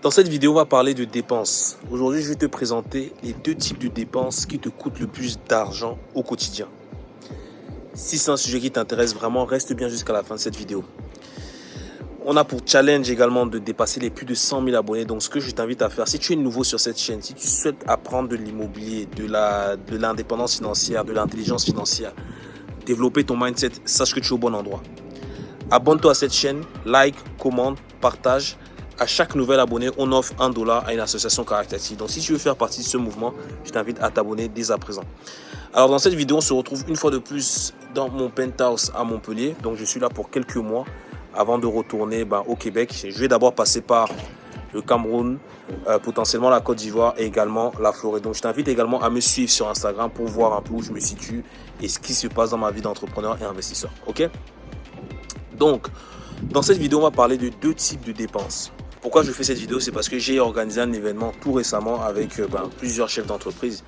Dans cette vidéo, on va parler de dépenses. Aujourd'hui, je vais te présenter les deux types de dépenses qui te coûtent le plus d'argent au quotidien. Si c'est un sujet qui t'intéresse vraiment, reste bien jusqu'à la fin de cette vidéo. On a pour challenge également de dépasser les plus de 100 000 abonnés. Donc, ce que je t'invite à faire, si tu es nouveau sur cette chaîne, si tu souhaites apprendre de l'immobilier, de l'indépendance de financière, de l'intelligence financière, développer ton mindset, sache que tu es au bon endroit. Abonne-toi à cette chaîne, like, commente, partage à chaque nouvel abonné, on offre un dollar à une association caractéristique. Donc, si tu veux faire partie de ce mouvement, je t'invite à t'abonner dès à présent. Alors, dans cette vidéo, on se retrouve une fois de plus dans mon penthouse à Montpellier. Donc, je suis là pour quelques mois avant de retourner ben, au Québec. Je vais d'abord passer par le Cameroun, euh, potentiellement la Côte d'Ivoire et également la Floride. Donc, je t'invite également à me suivre sur Instagram pour voir un peu où je me situe et ce qui se passe dans ma vie d'entrepreneur et investisseur. OK? Donc, dans cette vidéo, on va parler de deux types de dépenses. Pourquoi je fais cette vidéo C'est parce que j'ai organisé un événement tout récemment avec euh, ben, plusieurs chefs d'entreprise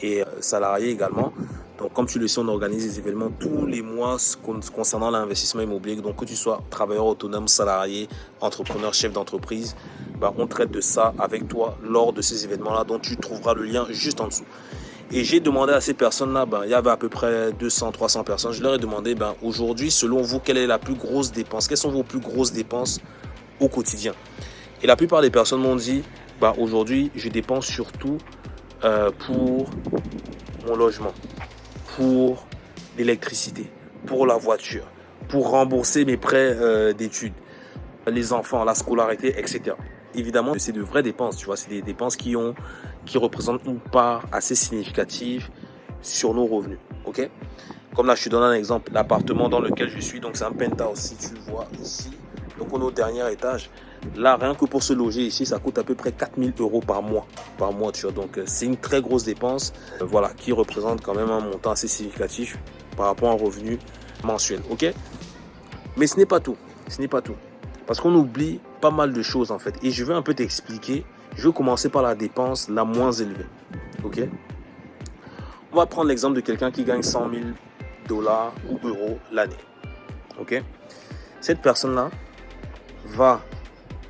et euh, salariés également. Donc, comme tu le sais, on organise des événements tous les mois concernant l'investissement immobilier. Donc, que tu sois travailleur autonome, salarié, entrepreneur, chef d'entreprise, ben, on traite de ça avec toi lors de ces événements-là. dont tu trouveras le lien juste en dessous. Et j'ai demandé à ces personnes-là, ben, il y avait à peu près 200, 300 personnes. Je leur ai demandé, ben, aujourd'hui, selon vous, quelle est la plus grosse dépense? Quelles sont vos plus grosses dépenses au quotidien. Et la plupart des personnes m'ont dit, bah, aujourd'hui, je dépense surtout euh, pour mon logement, pour l'électricité, pour la voiture, pour rembourser mes prêts euh, d'études, les enfants, la scolarité, etc. Évidemment, c'est de vraies dépenses, tu vois, c'est des dépenses qui, ont, qui représentent une part assez significative sur nos revenus, ok? Comme là, je te donne un exemple, l'appartement dans lequel je suis, donc c'est un penthouse, si tu vois ici, donc on est au dernier étage. Là, rien que pour se loger ici, ça coûte à peu près 4000 euros par mois. Par mois, tu vois. Donc euh, c'est une très grosse dépense, euh, voilà, qui représente quand même un montant assez significatif par rapport à un revenu mensuel. Ok? Mais ce n'est pas tout. Ce n'est pas tout. Parce qu'on oublie pas mal de choses en fait. Et je vais un peu t'expliquer. Je vais commencer par la dépense la moins élevée. Ok? On va prendre l'exemple de quelqu'un qui gagne 100 000 dollars ou euros l'année. Ok? Cette personne-là, va,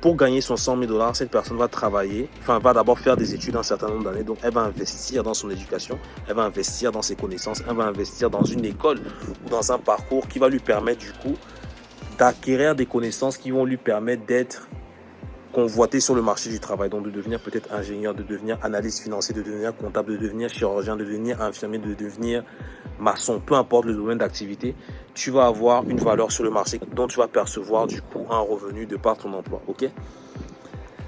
pour gagner son 100 000 dollars, cette personne va travailler, enfin va d'abord faire des études un certain nombre d'années. Donc elle va investir dans son éducation, elle va investir dans ses connaissances, elle va investir dans une école ou dans un parcours qui va lui permettre du coup d'acquérir des connaissances qui vont lui permettre d'être convoité sur le marché du travail, donc de devenir peut-être ingénieur, de devenir analyste financier, de devenir comptable, de devenir chirurgien, de devenir infirmier, de devenir maçon, peu importe le domaine d'activité, tu vas avoir une valeur sur le marché dont tu vas percevoir du coup un revenu de par ton emploi. Ok?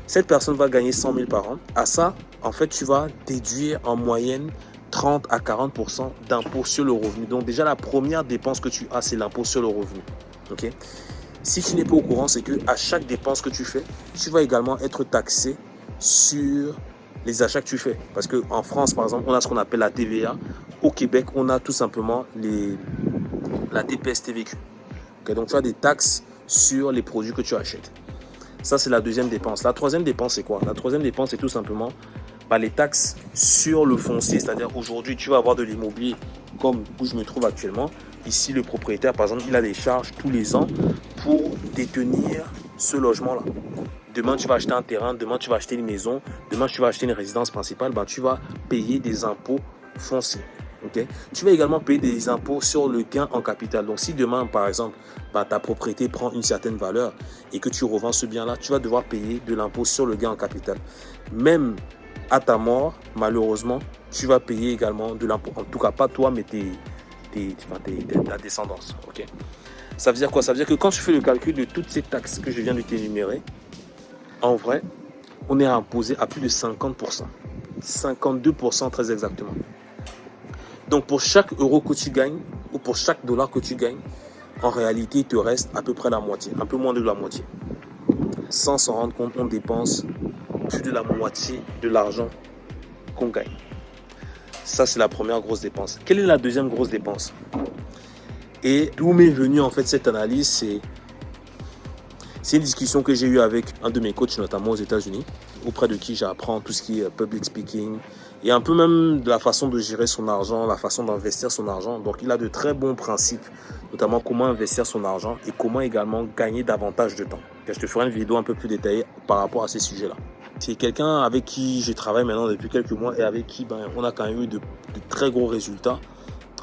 Cette personne va gagner 100 000 par an. À ça, en fait, tu vas déduire en moyenne 30 à 40% d'impôt sur le revenu. Donc déjà, la première dépense que tu as, c'est l'impôt sur le revenu. Ok? Si tu n'es pas au courant, c'est que à chaque dépense que tu fais, tu vas également être taxé sur les achats que tu fais. Parce qu'en France, par exemple, on a ce qu'on appelle la TVA. Québec, on a tout simplement les, la TPS TVQ. donc, tu as des taxes sur les produits que tu achètes. Ça, c'est la deuxième dépense. La troisième dépense, c'est quoi? La troisième dépense, c'est tout simplement bah, les taxes sur le foncier. C'est-à-dire, aujourd'hui, tu vas avoir de l'immobilier comme où je me trouve actuellement. Ici, le propriétaire, par exemple, il a des charges tous les ans pour détenir ce logement-là. Demain, tu vas acheter un terrain, demain, tu vas acheter une maison, demain, tu vas acheter une résidence principale, ben, tu vas payer des impôts fonciers. Tu vas également payer des impôts sur le gain en capital. Donc, si demain, par exemple, ben, ta propriété prend une certaine valeur et que tu revends ce bien-là, tu vas devoir payer de l'impôt sur le gain en capital. Même à ta mort, malheureusement, tu vas payer également de l'impôt. En tout cas, pas toi, mais tes, la descendance. ok? Ça veut dire quoi? Ça veut dire que quand tu fais le calcul de toutes ces taxes que je viens de t'énumérer, en vrai, on est imposé à plus de 50%. 52% très exactement. Donc pour chaque euro que tu gagnes, ou pour chaque dollar que tu gagnes, en réalité, il te reste à peu près la moitié, un peu moins de la moitié. Sans s'en rendre compte, on dépense plus de la moitié de l'argent qu'on gagne. Ça, c'est la première grosse dépense. Quelle est la deuxième grosse dépense? Et d'où m'est venue en fait cette analyse, C'est une discussion que j'ai eue avec un de mes coachs, notamment aux États-Unis, auprès de qui j'apprends tout ce qui est public speaking et un peu même de la façon de gérer son argent, la façon d'investir son argent. Donc, il a de très bons principes, notamment comment investir son argent et comment également gagner davantage de temps. je te ferai une vidéo un peu plus détaillée par rapport à ces sujets-là. C'est quelqu'un avec qui je travaille maintenant depuis quelques mois et avec qui ben, on a quand même eu de, très gros résultats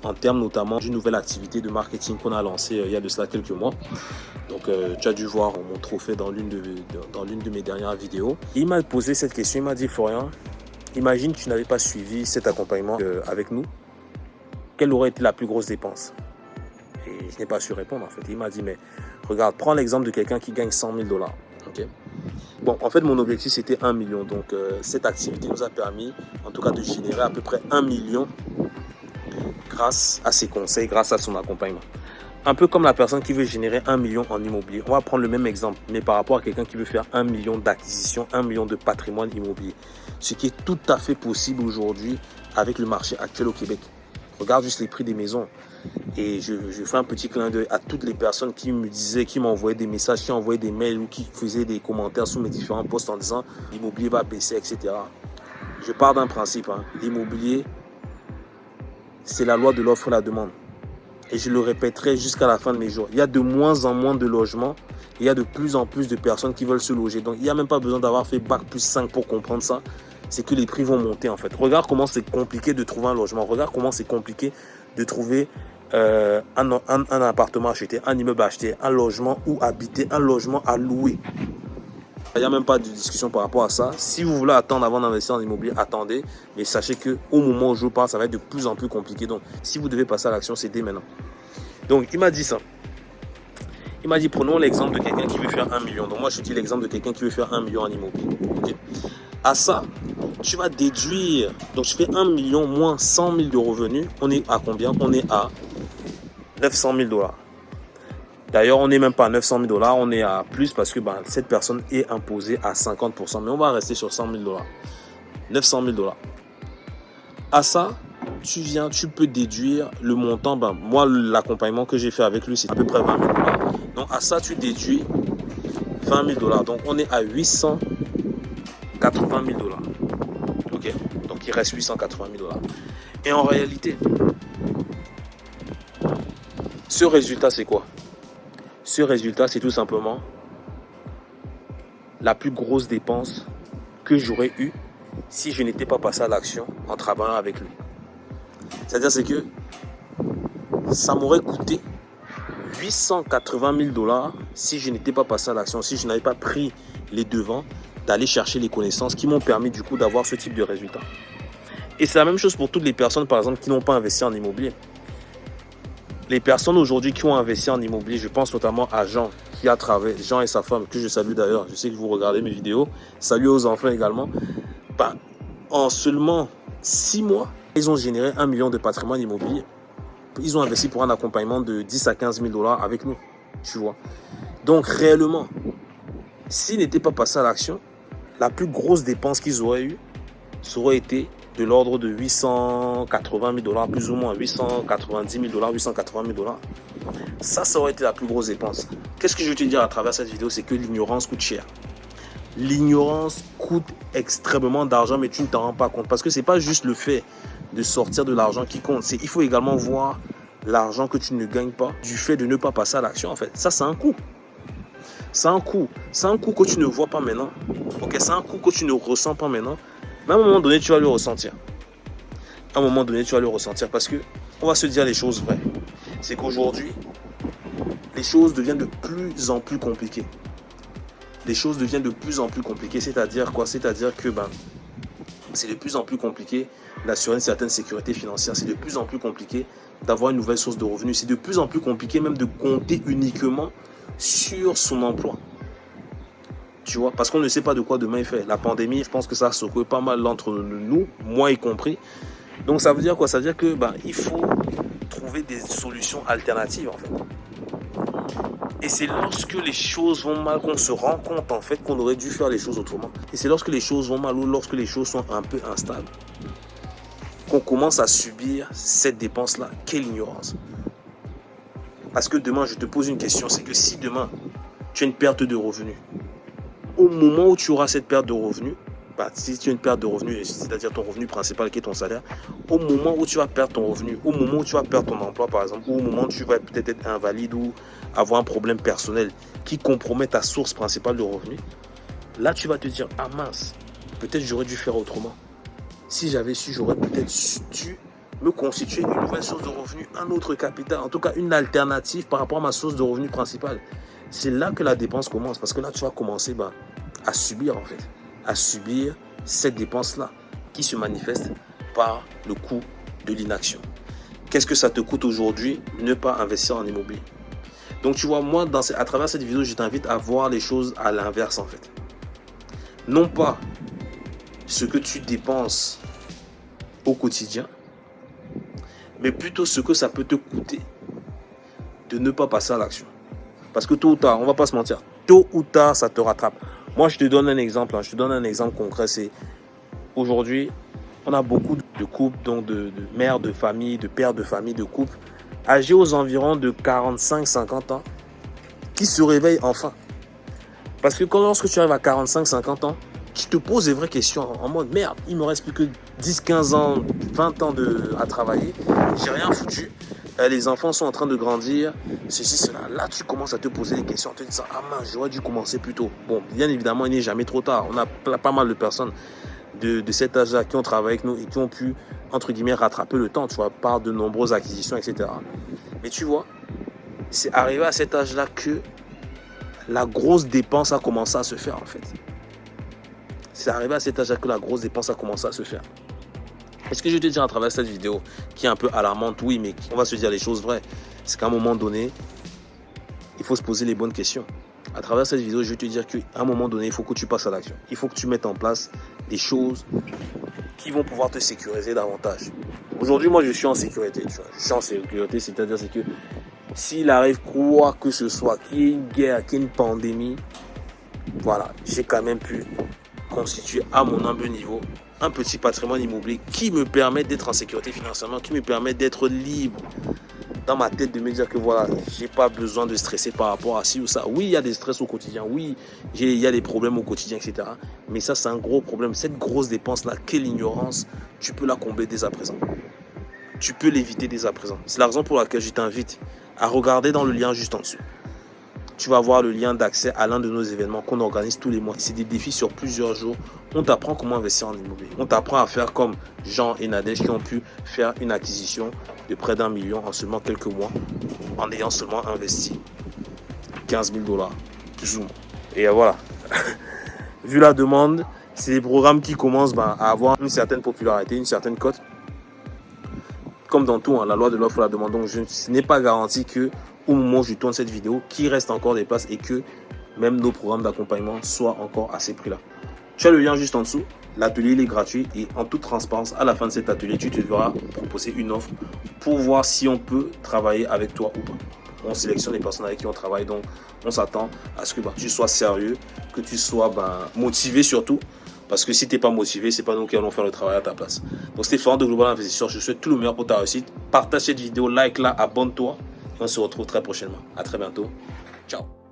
en termes notamment d'une nouvelle activité de marketing qu'on a lancée euh, il y a de cela quelques mois. Donc euh, tu as dû voir mon trophée dans l'une de, dans de mes dernières vidéos. Il m'a posé cette question, il m'a dit Florian, imagine que tu n'avais pas suivi cet accompagnement euh, avec nous, quelle aurait été la plus grosse dépense? Et je n'ai pas su répondre en fait. Il m'a dit mais regarde, prends l'exemple de quelqu'un qui gagne 100 000 dollars. Bon, en fait, mon objectif, c'était 1 million. Donc, cette activité nous a permis, en tout cas, de générer à peu près 1 million grâce à ses conseils, grâce à son accompagnement. Un peu comme la personne qui veut générer 1 million en immobilier. On va prendre le même exemple, mais par rapport à quelqu'un qui veut faire 1 million d'acquisition, 1 million de patrimoine immobilier. Ce qui est tout à fait possible aujourd'hui avec le marché actuel au Québec. Regarde juste les prix des maisons. Et je, fais un petit clin d'œil à toutes les personnes qui me disaient, qui m'envoyaient des messages, qui envoyaient des mails ou qui faisaient des commentaires sous mes différents posts en disant l'immobilier va baisser, etc. Je pars d'un principe. Hein. L'immobilier, c'est la loi de l'offre et la demande. Et je le répéterai jusqu'à la fin de mes jours. Il y a de moins en moins de logements. Il y a de plus en plus de personnes qui veulent se loger. Donc, il n'y a même pas besoin d'avoir fait Bac plus 5 pour comprendre ça. C'est que les prix vont monter en fait. Regarde comment c'est compliqué de trouver un logement. Regarde comment c'est compliqué de trouver euh, un, un, appartement acheté, un immeuble acheté, un logement ou habiter, un logement à louer. Il n'y a même pas de discussion par rapport à ça. Si vous voulez attendre avant d'investir en immobilier, attendez. Mais sachez que au moment où je parle, ça va être de plus en plus compliqué. Donc, si vous devez passer à l'action, c'est dès maintenant. Donc, il m'a dit ça. Il m'a dit, prenons l'exemple de quelqu'un qui veut faire un million. Donc, moi, je dis l'exemple de quelqu'un qui veut faire un million en immobilier. À ça, tu vas déduire. Donc, je fais un million moins 100 000 de revenus. On est à combien? On est à 900 000 dollars. D'ailleurs, on n'est même pas à 900 000 dollars, on est à plus parce que ben, cette personne est imposée à 50%. Mais on va rester sur 100 000 dollars. 900 000 dollars. À ça, tu viens, tu peux déduire le montant. Ben, moi, l'accompagnement que j'ai fait avec lui, c'est à peu près 20 000 dollars. Donc, à ça, tu déduis 20 000 dollars. Donc, on est à 880 000 dollars. Ok Donc, il reste 880 000 dollars. Et en réalité, ce résultat, c'est quoi? Ce résultat, c'est tout simplement la plus grosse dépense que j'aurais eue si je n'étais pas passé à l'action en travaillant avec lui. C'est-à-dire, c'est que ça m'aurait coûté 880 000 dollars si je n'étais pas passé à l'action, si je n'avais pas pris les devants d'aller chercher les connaissances qui m'ont permis du coup d'avoir ce type de résultat. Et c'est la même chose pour toutes les personnes, par exemple, qui n'ont pas investi en immobilier les personnes aujourd'hui qui ont investi en immobilier, je pense notamment à Jean, qui a travaillé, Jean et sa femme, que je salue d'ailleurs, je sais que vous regardez mes vidéos, salut aux enfants également, ben, en seulement six mois, ils ont généré un million de patrimoine immobilier. Ils ont investi pour un accompagnement de 10 à 15 000 dollars avec nous, tu vois. Donc réellement, s'ils n'étaient pas passés à l'action, la plus grosse dépense qu'ils auraient eue, ça aurait été de l'ordre de 880 000 dollars, plus ou moins 890 000 dollars, 880 000 dollars. Ça, ça aurait été la plus grosse dépense. Qu'est-ce que je veux te dire à travers cette vidéo? C'est que l'ignorance coûte cher. L'ignorance coûte extrêmement d'argent, mais tu ne t'en rends pas compte. Parce que ce n'est pas juste le fait de sortir de l'argent qui compte. Il faut également voir l'argent que tu ne gagnes pas du fait de ne pas passer à l'action. En fait, ça, c'est un coût. C'est un coût. C'est un coût que tu ne vois pas maintenant. Ok, c'est un coût que tu ne ressens pas maintenant. Mais à un moment donné, tu vas le ressentir. À un moment donné, tu vas le ressentir parce que on va se dire les choses vraies. C'est qu'aujourd'hui, les choses deviennent de plus en plus compliquées. Les choses deviennent de plus en plus compliquées. C'est-à-dire quoi? C'est-à-dire que ben, c'est de plus en plus compliqué d'assurer une certaine sécurité financière. C'est de plus en plus compliqué d'avoir une nouvelle source de revenus. C'est de plus en plus compliqué même de compter uniquement sur son emploi. Tu vois, parce qu'on ne sait pas de quoi demain il fait. La pandémie, je pense que ça a secoué pas mal d'entre nous, moi y compris. Donc ça veut dire quoi? Ça veut dire que ben, il faut trouver des solutions alternatives en fait. Et c'est lorsque les choses vont mal qu'on se rend compte en fait qu'on aurait dû faire les choses autrement. Et c'est lorsque les choses vont mal ou lorsque les choses sont un peu instables qu'on commence à subir cette dépense-là. Quelle ignorance. Parce que demain, je te pose une question, c'est que si demain, tu as une perte de revenus. Au moment où tu auras cette perte de revenus, bah, si tu as une perte de revenus, c'est-à-dire ton revenu principal qui est ton salaire, au moment où tu vas perdre ton revenu, au moment où tu vas perdre ton emploi par exemple, ou au moment où tu vas peut-être être invalide ou avoir un problème personnel qui compromet ta source principale de revenus, là tu vas te dire, ah mince, peut-être j'aurais dû faire autrement. Si j'avais su, j'aurais peut-être dû me constituer une nouvelle source de revenus, un autre capital, en tout cas une alternative par rapport à ma source de revenus principale. C'est là que la dépense commence, parce que là tu vas commencer bah, à subir en fait à subir cette dépense-là qui se manifeste par le coût de l'inaction. Qu'est-ce que ça te coûte aujourd'hui ne pas investir en immobilier? Donc tu vois, moi, à travers cette vidéo, je t'invite à voir les choses à l'inverse en fait. Non pas ce que tu dépenses au quotidien, mais plutôt ce que ça peut te coûter de ne pas passer à l'action. Parce que tôt ou tard, on va pas se mentir, tôt ou tard, ça te rattrape. Moi, je te donne un exemple. Hein. Je te donne un exemple concret. C'est aujourd'hui, on a beaucoup de couples, donc de, mères de famille, de pères de famille, de couples, âgés aux environs de 45-50 ans, qui se réveillent enfin. Parce que quand lorsque tu arrives à 45-50 ans, tu te poses des vraies questions en mode merde, il me reste plus que 10, 15 ans, 20 ans de, à travailler, j'ai rien foutu. Euh, les enfants sont en train de grandir, ceci, cela. Là, tu commences à te poser des questions, en te disant, ah mince, j'aurais dû commencer plus tôt. Bon, bien évidemment, il n'est jamais trop tard. On a pas mal de personnes de, cet âge-là qui ont travaillé avec nous et qui ont pu, entre guillemets, rattraper le temps, tu vois, par de nombreuses acquisitions, etc. Mais tu vois, c'est arrivé à cet âge-là que la grosse dépense a commencé à se faire, en fait. C'est arrivé à cet âge-là que la grosse dépense a commencé à se faire. Est-ce que je te dis à travers cette vidéo qui est un peu alarmante Oui, mais on va se dire les choses vraies. C'est qu'à un moment donné, il faut se poser les bonnes questions. À travers cette vidéo, je vais te dire qu'à un moment donné, il faut que tu passes à l'action. Il faut que tu mettes en place des choses qui vont pouvoir te sécuriser davantage. Aujourd'hui, moi, je suis en sécurité. Tu vois. Je suis en sécurité, c'est-à-dire c'est que s'il arrive quoi que ce soit, qu'il y ait une guerre, qu'il y ait une pandémie, voilà, j'ai quand même pu constituer à mon humble niveau un petit patrimoine immobilier qui me permet d'être en sécurité financièrement, qui me permet d'être libre dans ma tête de me dire que voilà, j'ai pas besoin de stresser par rapport à ci ou ça. Oui, il y a des stress au quotidien, oui, il y a des problèmes au quotidien, etc. Mais ça, c'est un gros problème. Cette grosse dépense-là, quelle ignorance, tu peux la combler dès à présent. Tu peux l'éviter dès à présent. C'est la raison pour laquelle je t'invite à regarder dans le lien juste en dessous tu vas voir le lien d'accès à l'un de nos événements qu'on organise tous les mois. C'est des défis sur plusieurs jours. On t'apprend comment investir en immobilier. On t'apprend à faire comme Jean et Nadège qui ont pu faire une acquisition de près d'un million en seulement quelques mois en ayant seulement investi 15 000 dollars, plus ou moins. Et voilà. Vu la demande, c'est des programmes qui commencent ben, à avoir une certaine popularité, une certaine cote. Comme dans tout, hein, la loi de l'offre la demande. Donc, ce n'est pas garanti que au moment où je tourne cette vidéo, qu'il reste encore des places et que même nos programmes d'accompagnement soient encore à ces prix-là. Tu as le lien juste en dessous. L'atelier est gratuit et en toute transparence, à la fin de cet atelier, tu te verras proposer une offre pour voir si on peut travailler avec toi ou pas. On sélectionne les personnes avec qui on travaille, donc on s'attend à ce que bah, tu sois sérieux, que tu sois bah, motivé surtout. Parce que si tu n'es pas motivé, c'est pas nous qui allons faire le travail à ta place. Donc c'était Florent de Global Investisseur. Je souhaite tout le meilleur pour ta réussite. Partage cette vidéo, like la abonne-toi. On se retrouve très prochainement. À très bientôt. Ciao.